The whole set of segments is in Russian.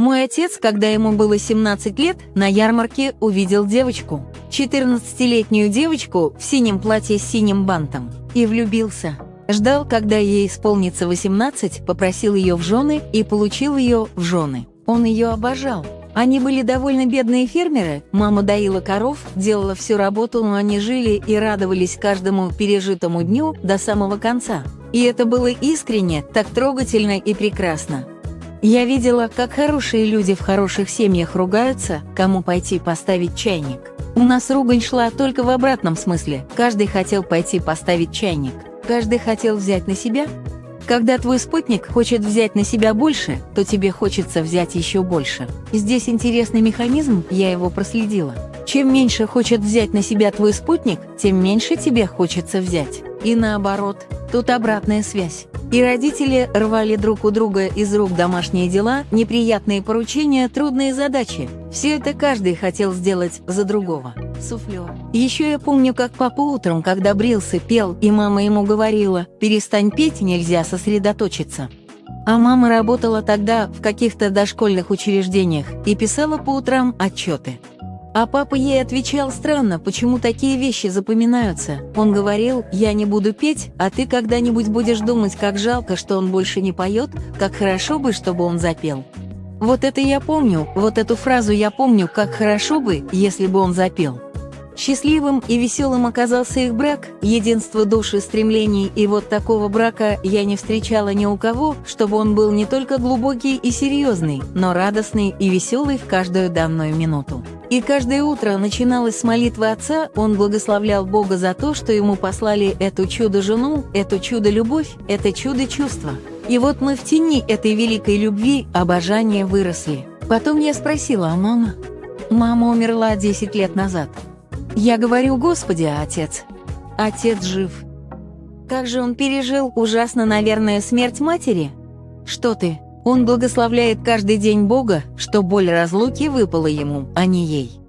Мой отец, когда ему было 17 лет, на ярмарке увидел девочку, 14-летнюю девочку в синем платье с синим бантом, и влюбился. Ждал, когда ей исполнится 18, попросил ее в жены и получил ее в жены. Он ее обожал. Они были довольно бедные фермеры, мама доила коров, делала всю работу, но они жили и радовались каждому пережитому дню до самого конца. И это было искренне, так трогательно и прекрасно. Я видела, как хорошие люди в хороших семьях ругаются, кому пойти поставить чайник. У нас ругань шла только в обратном смысле. Каждый хотел пойти поставить чайник. Каждый хотел взять на себя. Когда твой спутник хочет взять на себя больше, то тебе хочется взять еще больше. Здесь интересный механизм, я его проследила. Чем меньше хочет взять на себя твой спутник, тем меньше тебе хочется взять. И наоборот, тут обратная связь. И родители рвали друг у друга из рук домашние дела, неприятные поручения, трудные задачи. Все это каждый хотел сделать за другого. Суфлер. Еще я помню, как папа утром, когда брился, пел, и мама ему говорила, перестань петь, нельзя сосредоточиться. А мама работала тогда в каких-то дошкольных учреждениях и писала по утрам отчеты. А папа ей отвечал странно, почему такие вещи запоминаются. Он говорил, я не буду петь, а ты когда-нибудь будешь думать, как жалко, что он больше не поет, как хорошо бы, чтобы он запел. Вот это я помню, вот эту фразу я помню, как хорошо бы, если бы он запел. Счастливым и веселым оказался их брак, единство души, стремлений, и вот такого брака я не встречала ни у кого, чтобы он был не только глубокий и серьезный, но радостный и веселый в каждую данную минуту. И каждое утро начиналось с молитвы отца, он благословлял Бога за то, что ему послали эту чудо-жену, эту чудо-любовь, это чудо-чувство. И вот мы в тени этой великой любви, обожания выросли. Потом я спросила, а мама? Мама умерла 10 лет назад. Я говорю, Господи, отец. Отец жив. Как же он пережил ужасно, наверное, смерть матери? Что ты? Он благословляет каждый день Бога, что боль разлуки выпала ему, а не ей.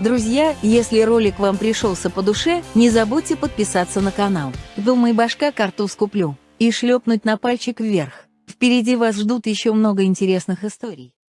Друзья, если ролик вам пришелся по душе, не забудьте подписаться на канал. Думай, башка картуз куплю. И шлепнуть на пальчик вверх. Впереди вас ждут еще много интересных историй.